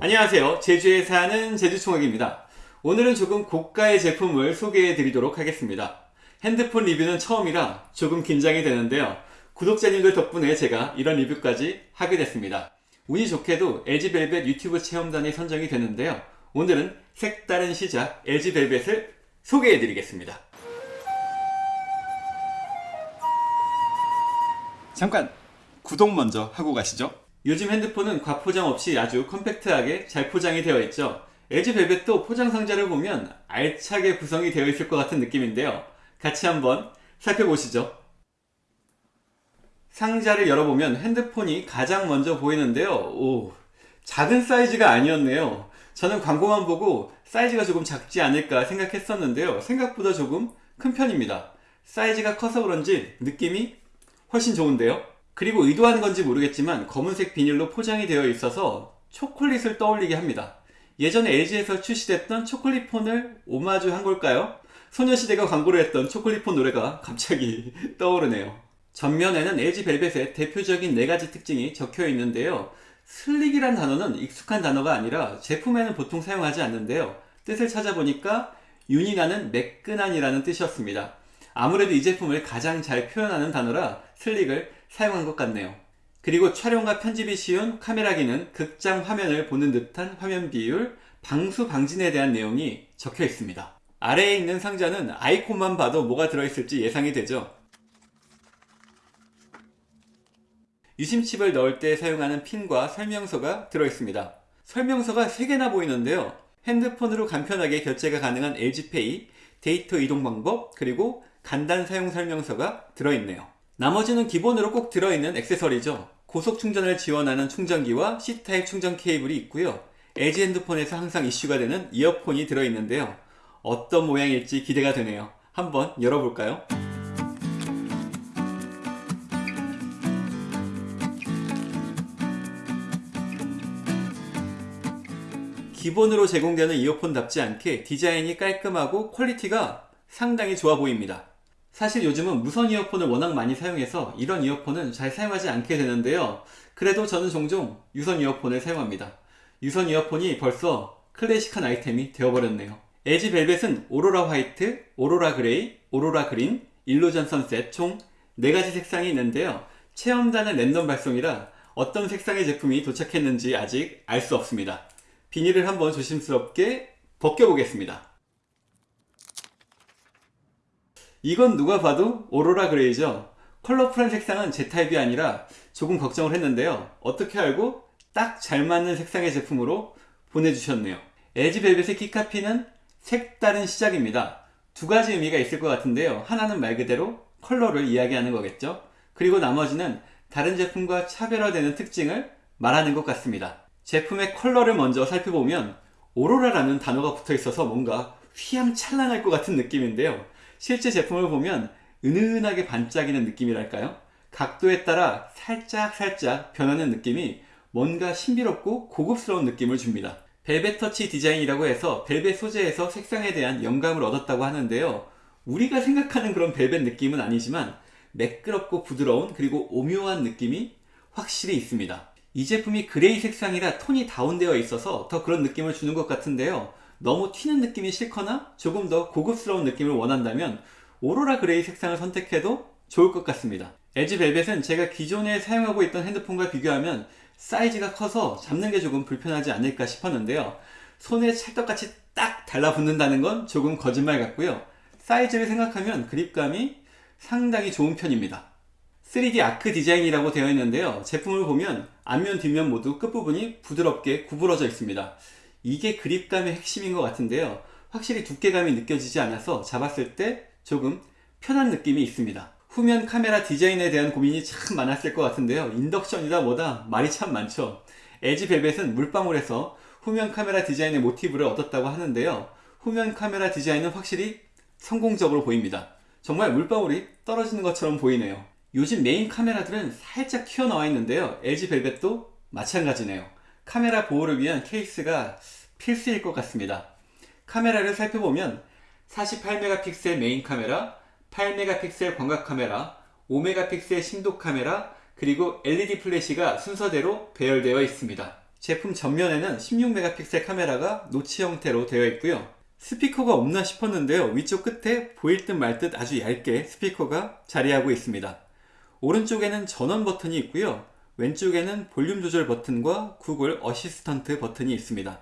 안녕하세요. 제주에 사는 제주총각입니다. 오늘은 조금 고가의 제품을 소개해 드리도록 하겠습니다. 핸드폰 리뷰는 처음이라 조금 긴장이 되는데요. 구독자님들 덕분에 제가 이런 리뷰까지 하게 됐습니다. 운이 좋게도 LG벨벳 유튜브 체험단이 선정이 되는데요. 오늘은 색다른 시작 LG벨벳을 소개해 드리겠습니다. 잠깐 구독 먼저 하고 가시죠 요즘 핸드폰은 과포장 없이 아주 컴팩트하게 잘 포장이 되어 있죠. LG 벨벳도 포장 상자를 보면 알차게 구성이 되어 있을 것 같은 느낌인데요. 같이 한번 살펴보시죠. 상자를 열어보면 핸드폰이 가장 먼저 보이는데요. 오 작은 사이즈가 아니었네요. 저는 광고만 보고 사이즈가 조금 작지 않을까 생각했었는데요. 생각보다 조금 큰 편입니다. 사이즈가 커서 그런지 느낌이 훨씬 좋은데요 그리고 의도한 건지 모르겠지만 검은색 비닐로 포장이 되어 있어서 초콜릿을 떠올리게 합니다. 예전에 LG에서 출시됐던 초콜릿 폰을 오마주 한 걸까요? 소녀시대가 광고를 했던 초콜릿 폰 노래가 갑자기 떠오르네요. 전면에는 LG 벨벳의 대표적인 네가지 특징이 적혀 있는데요. 슬릭이란 단어는 익숙한 단어가 아니라 제품에는 보통 사용하지 않는데요. 뜻을 찾아보니까 윤이 나는 매끈한이라는 뜻이었습니다. 아무래도 이 제품을 가장 잘 표현하는 단어라 슬릭을 사용한 것 같네요. 그리고 촬영과 편집이 쉬운 카메라기는 극장 화면을 보는 듯한 화면 비율, 방수 방진에 대한 내용이 적혀 있습니다. 아래에 있는 상자는 아이콘만 봐도 뭐가 들어있을지 예상이 되죠. 유심칩을 넣을 때 사용하는 핀과 설명서가 들어있습니다. 설명서가 3개나 보이는데요. 핸드폰으로 간편하게 결제가 가능한 LG페이, 데이터 이동 방법, 그리고 간단 사용 설명서가 들어있네요. 나머지는 기본으로 꼭 들어있는 액세서리죠. 고속 충전을 지원하는 충전기와 C타입 충전 케이블이 있고요. LG 핸드폰에서 항상 이슈가 되는 이어폰이 들어있는데요. 어떤 모양일지 기대가 되네요. 한번 열어볼까요? 기본으로 제공되는 이어폰답지 않게 디자인이 깔끔하고 quality가 상당히 좋아 보입니다. 사실 요즘은 무선 이어폰을 워낙 많이 사용해서 이런 이어폰은 잘 사용하지 않게 되는데요. 그래도 저는 종종 유선 이어폰을 사용합니다. 유선 이어폰이 벌써 클래식한 아이템이 되어버렸네요. LG 벨벳은 오로라 화이트, 오로라 그레이, 오로라 그린, 일루전 선셋 총 4가지 색상이 있는데요. 체험단은 랜덤 발송이라 어떤 색상의 제품이 도착했는지 아직 알 수 없습니다. 비닐을 한번 조심스럽게 벗겨보겠습니다 이건 누가 봐도 오로라 그레이죠. 컬러풀한 색상은 제 타입이 아니라 조금 걱정을 했는데요. 어떻게 알고 딱 잘 맞는 색상의 제품으로 보내주셨네요. LG 벨벳의 key copy는 색다른 시작입니다. 두 가지 의미가 있을 것 같은데요. 하나는 말 그대로 컬러를 이야기하는 거겠죠. 그리고 나머지는 다른 제품과 차별화되는 특징을 말하는 것 같습니다. 제품의 컬러를 먼저 살펴보면 오로라라는 단어가 붙어 있어서 뭔가 휘황찬란할 것 같은 느낌인데요 실제 제품을 보면 은은하게 반짝이는 느낌이랄까요? 각도에 따라 살짝 살짝 변하는 느낌이 뭔가 신비롭고 고급스러운 느낌을 줍니다. 벨벳 터치 디자인이라고 해서 벨벳 소재에서 색상에 대한 영감을 얻었다고 하는데요. 우리가 생각하는 그런 벨벳 느낌은 아니지만 매끄럽고 부드러운 그리고 오묘한 느낌이 확실히 있습니다. 이 제품이 그레이 색상이라 톤이 다운되어 있어서 더 그런 느낌을 주는 것 같은데요. 너무 튀는 느낌이 싫거나 조금 더 고급스러운 느낌을 원한다면 오로라 그레이 색상을 선택해도 좋을 것 같습니다. LG 벨벳은 제가 기존에 사용하고 있던 핸드폰과 비교하면 사이즈가 커서 잡는 게 조금 불편하지 않을까 싶었는데요. 손에 찰떡같이 딱 달라붙는다는 건 조금 거짓말 같고요. 사이즈를 생각하면 그립감이 상당히 좋은 편입니다. 3D 아크 디자인이라고 되어 있는데요. 제품을 보면 앞면 뒷면 모두 끝부분이 부드럽게 구부러져 있습니다 이게 그립감의 핵심인 것 같은데요. 확실히 두께감이 느껴지지 않아서 잡았을 때 조금 편한 느낌이 있습니다. 후면 카메라 디자인에 대한 고민이 참 많았을 것 같은데요. 인덕션이다 뭐다 말이 참 많죠. LG 벨벳은 물방울에서 후면 카메라 디자인의 모티브를 얻었다고 하는데요. 후면 카메라 디자인은 확실히 성공적으로 보입니다. 정말 물방울이 떨어지는 것처럼 보이네요. 요즘 메인 카메라들은 살짝 튀어나와 있는데요. LG 벨벳도 마찬가지네요 카메라 보호를 위한 케이스가 필수일 것 같습니다. 카메라를 살펴보면 48메가픽셀 메인 카메라, 8메가픽셀 광각 카메라, 5메가픽셀 심도 카메라, 그리고 LED 플래시가 순서대로 배열되어 있습니다. 제품 전면에는 16메가픽셀 카메라가 notch 형태로 되어 있고요. 스피커가 없나 싶었는데요. 위쪽 끝에 보일 듯 말 듯 아주 얇게 스피커가 자리하고 있습니다. 오른쪽에는 전원 버튼이 있고요. 왼쪽에는 볼륨 조절 버튼과 구글 어시스턴트 버튼이 있습니다.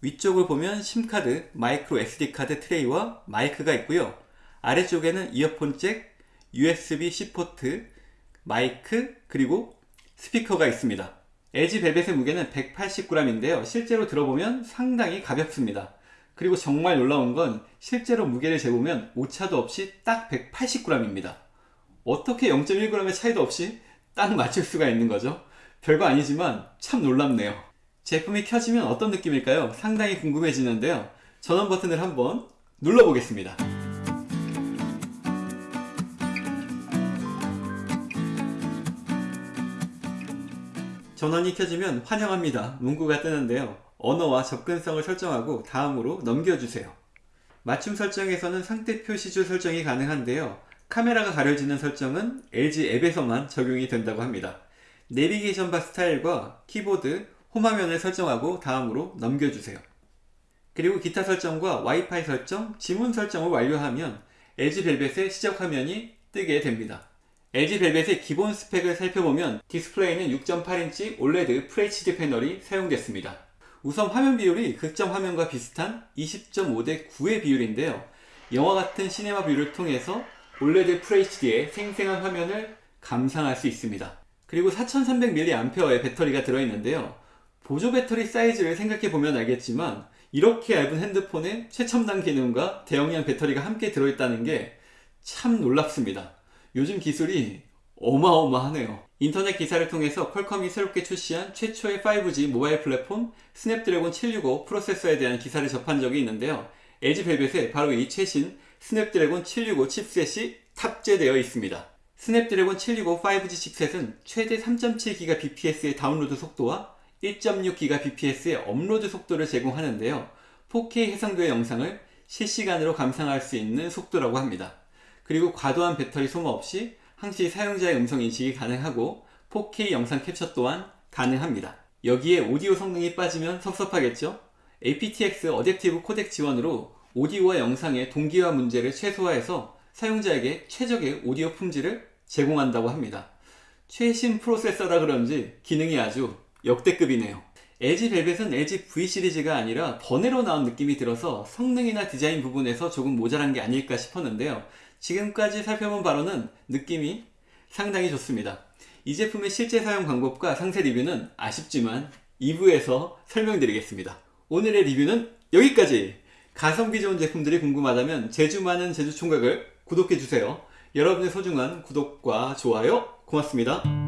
위쪽을 보면 심카드, 마이크로 SD카드 트레이와 마이크가 있고요. 아래쪽에는 이어폰 잭, USB-C 포트, 마이크, 그리고 스피커가 있습니다. LG 벨벳의 무게는 180g인데요. 실제로 들어보면 상당히 가볍습니다. 그리고 정말 놀라운 건 실제로 무게를 재보면 오차도 없이 딱 180g입니다. 어떻게 0.1g의 차이도 없이 딱 맞출 수가 있는 거죠? 별거 아니지만 참 놀랍네요. 제품이 켜지면 어떤 느낌일까요? 상당히 궁금해지는데요. 전원 버튼을 한번 눌러보겠습니다. 전원이 켜지면 환영합니다. 문구가 뜨는데요. 언어와 접근성을 설정하고 다음으로 넘겨주세요. 맞춤 설정에서는 상태 표시줄 설정이 가능한데요. 카메라가 가려지는 설정은 LG 앱에서만 적용이 된다고 합니다. 내비게이션 바 스타일과 키보드, 홈화면을 설정하고 다음으로 넘겨주세요. 그리고 기타 설정과 와이파이 설정, 지문 설정을 완료하면 LG 벨벳의 시작 화면이 뜨게 됩니다. LG 벨벳의 기본 스펙을 살펴보면 디스플레이는 6.8인치 OLED FHD 패널이 사용됐습니다. 우선 화면 비율이 극장 화면과 비슷한 20.5 대 9의 비율인데요. 영화 같은 cinema view를 통해서 OLED FHD의 생생한 화면을 감상할 수 있습니다. 그리고 4300mAh의 배터리가 들어있는데요. 보조 배터리 사이즈를 생각해보면 알겠지만 이렇게 얇은 핸드폰에 최첨단 기능과 대용량 배터리가 함께 들어있다는 게 참 놀랍습니다. 요즘 기술이 어마어마하네요. 인터넷 기사를 통해서 퀄컴이 새롭게 출시한 최초의 5G 모바일 플랫폼 스냅드래곤 765 프로세서에 대한 기사를 접한 적이 있는데요. LG 벨벳에 바로 이 최신 스냅드래곤 765 칩셋이 탑재되어 있습니다. 스냅드래곤 765 5G 칩셋은 최대 3.7GBps의 다운로드 속도와 1.6GBps의 업로드 속도를 제공하는데요. 4K 해상도의 영상을 실시간으로 감상할 수 있는 속도라고 합니다. 그리고 과도한 배터리 소모 없이 항시 사용자의 음성 인식이 가능하고 4K 영상 캡처 또한 가능합니다. 여기에 오디오 성능이 빠지면 섭섭하겠죠? aptX Adaptive 코덱 지원으로 오디오와 영상의 동기화 문제를 최소화해서 사용자에게 최적의 오디오 품질을 제공한다고 합니다. 최신 프로세서라 그런지 기능이 아주 역대급이네요. LG 벨벳은 LG V 시리즈가 아니라 번외로 나온 느낌이 들어서 성능이나 디자인 부분에서 조금 모자란 게 아닐까 싶었는데요. 지금까지 살펴본 바로는 느낌이 상당히 좋습니다. 이 제품의 실제 사용 방법과 상세 리뷰는 아쉽지만 2부에서 설명드리겠습니다. 오늘의 리뷰는 여기까지! 가성비 좋은 제품들이 궁금하다면 제주 많은 제주 총각을 구독해주세요. 여러분의 소중한 구독과 좋아요 고맙습니다.